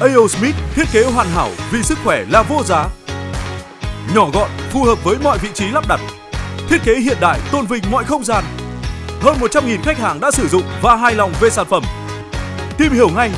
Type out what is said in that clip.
AO Smith thiết kế hoàn hảo vì sức khỏe là vô giá. Nhỏ gọn, phù hợp với mọi vị trí lắp đặt. Thiết kế hiện đại, tôn vinh mọi không gian. Hơn 100.000 khách hàng đã sử dụng và hài lòng về sản phẩm. Tìm hiểu ngay